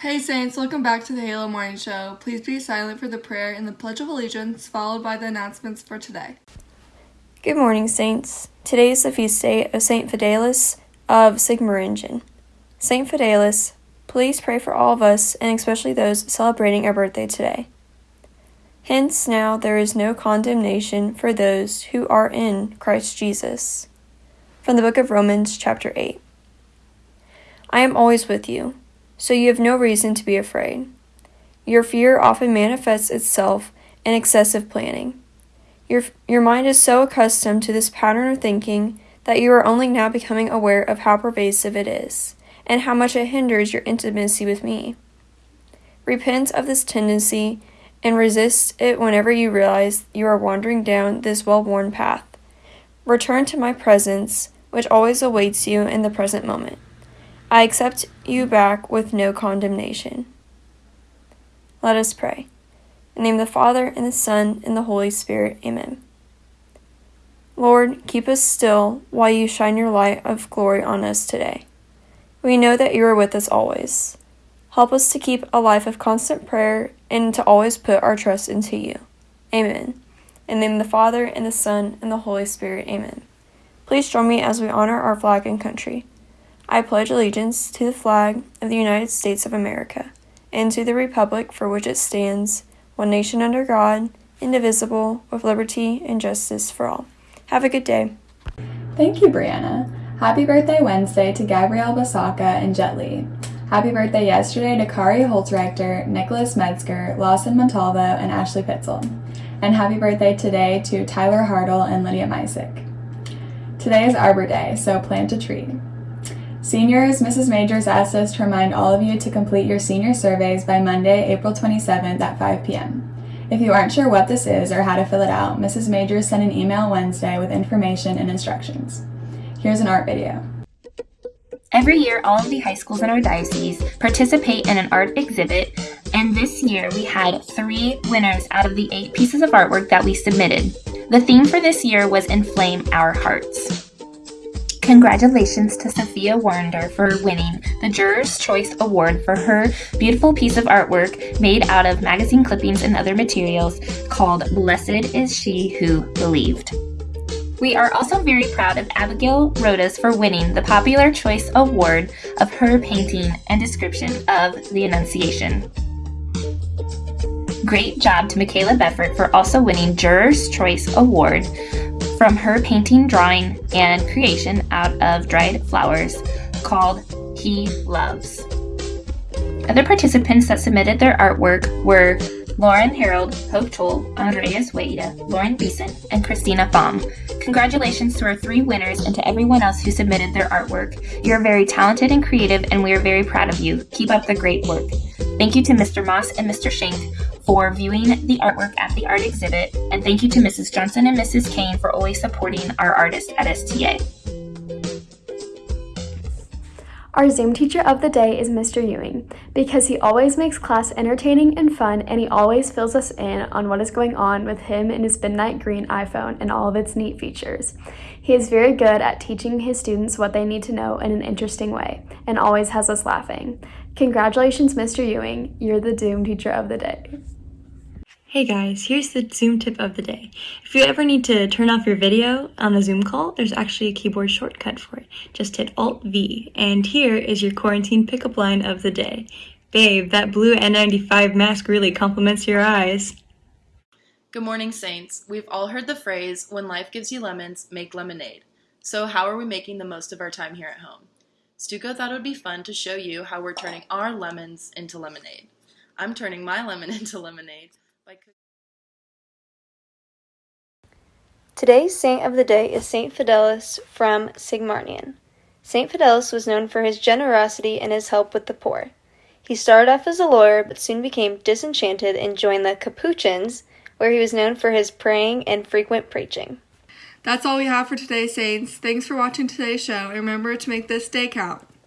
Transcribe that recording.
Saints. Welcome back to the Halo Morning Show. Please be silent for the prayer and the Pledge of Allegiance, followed by the announcements for today. Good morning, Saints. Today is the feast day of Saint Fidelis of Sigmaringen. Saint Fidelis, please pray for all of us and especially those celebrating our birthday today. Hence, now there is no condemnation for those who are in Christ Jesus. From the book of Romans, chapter 8. I am always with you so you have no reason to be afraid. Your fear often manifests itself in excessive planning. Your, your mind is so accustomed to this pattern of thinking that you are only now becoming aware of how pervasive it is and how much it hinders your intimacy with me. Repent of this tendency and resist it whenever you realize you are wandering down this well worn path. Return to my presence, which always awaits you in the present moment. I accept you back with no condemnation. Let us pray. In the name of the Father, and the Son, and the Holy Spirit. Amen. Lord, keep us still while you shine your light of glory on us today. We know that you are with us always. Help us to keep a life of constant prayer and to always put our trust into you. Amen. In the name of the Father, and the Son, and the Holy Spirit. Amen. Please join me as we honor our flag and country. I pledge allegiance to the flag of the United States of America and to the republic for which it stands, one nation under God, indivisible, with liberty and justice for all. Have a good day. Thank you, Brianna. Happy birthday Wednesday to Gabrielle Basaka and Jet Li. Happy birthday yesterday to Kari Holzrechter, Nicholas Metzger, Lawson Montalvo, and Ashley Pitzel. And happy birthday today to Tyler Hartle and Lydia Mysick. Today is Arbor Day, so plant a tree. Seniors, Mrs. Majors asked us to remind all of you to complete your senior surveys by Monday, April 27th at 5 p.m. If you aren't sure what this is or how to fill it out, Mrs. Majors sent an email Wednesday with information and instructions. Here's an art video. Every year, all of the high schools in our diocese participate in an art exhibit, and this year we had three winners out of the eight pieces of artwork that we submitted. The theme for this year was Inflame Our Hearts. Congratulations to Sophia Warnder for winning the Juror's Choice Award for her beautiful piece of artwork made out of magazine clippings and other materials called Blessed is She Who Believed. We are also very proud of Abigail Rodas for winning the Popular Choice Award of her painting and description of the Annunciation. Great job to Michaela Beffert for also winning Juror's Choice Award from her painting, drawing, and creation out of dried flowers called He Loves. Other participants that submitted their artwork were Lauren Harold, Hope Toll, Andreas Weida, Lauren Beeson, and Christina Baum. Congratulations to our three winners and to everyone else who submitted their artwork. You are very talented and creative, and we are very proud of you. Keep up the great work. Thank you to Mr. Moss and Mr. Shank for viewing the artwork at the art exhibit, and thank you to Mrs. Johnson and Mrs. Kane for always supporting our artists at STA. Our Zoom teacher of the day is Mr. Ewing because he always makes class entertaining and fun and he always fills us in on what is going on with him and his midnight green iPhone and all of its neat features. He is very good at teaching his students what they need to know in an interesting way and always has us laughing. Congratulations, Mr. Ewing. You're the Zoom teacher of the day. Hey guys, here's the Zoom tip of the day. If you ever need to turn off your video on a Zoom call, there's actually a keyboard shortcut for it. Just hit Alt-V, and here is your quarantine pickup line of the day. Babe, that blue N95 mask really complements your eyes. Good morning, Saints. We've all heard the phrase, when life gives you lemons, make lemonade. So how are we making the most of our time here at home? Stuco thought it would be fun to show you how we're turning our lemons into lemonade. I'm turning my lemon into lemonade Today's saint of the day is Saint Fidelis from Sigmaringen. Saint Fidelis was known for his generosity and his help with the poor. He started off as a lawyer but soon became disenchanted and joined the Capuchins, where he was known for his praying and frequent preaching. That's all we have for today, Saints. Thanks for watching today's show, and remember to make this day count.